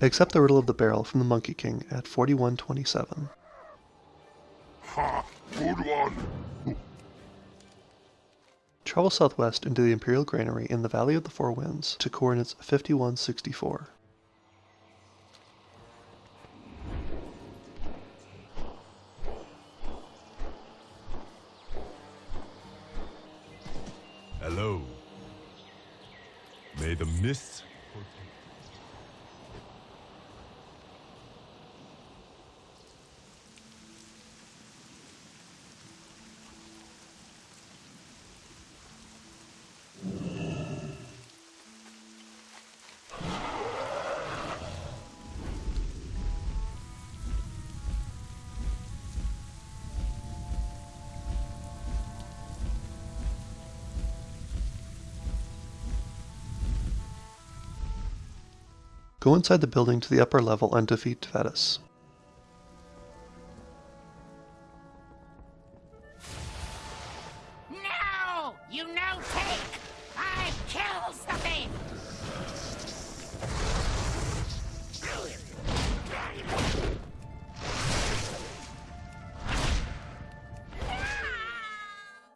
Accept the Riddle of the Barrel from the Monkey King at 4127. Ha! Good one! Travel southwest into the Imperial Granary in the Valley of the Four Winds to coordinates 5164. Hello. May the mists Go inside the building to the upper level and defeat Tvetis. No! You no take! I kills the thief!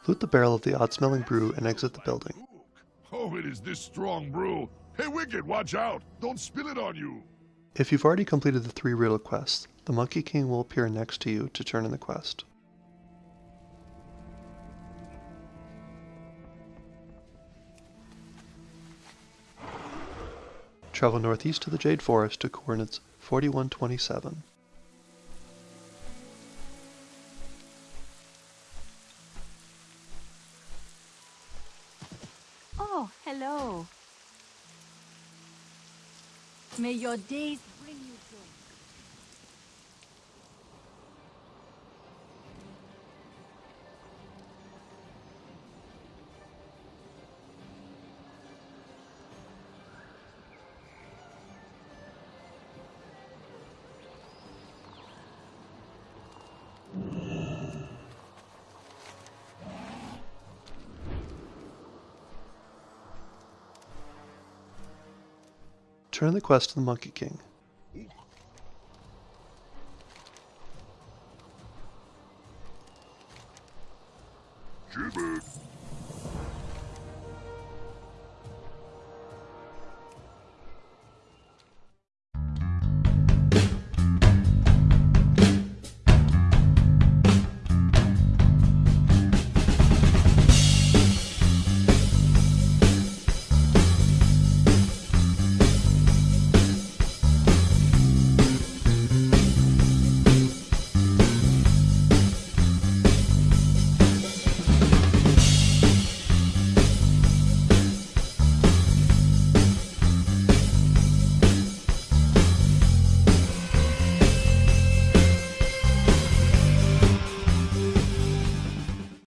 Loot the barrel of the odd-smelling brew and exit the building. Oh, it is this strong brew. Hey, Wicked, watch out! Don't spill it on you! If you've already completed the three riddle quests, the Monkey King will appear next to you to turn in the quest. Travel northeast to the Jade Forest to coordinates 4127. Oh, hello. May your days bring you joy. Turn the quest to the Monkey King.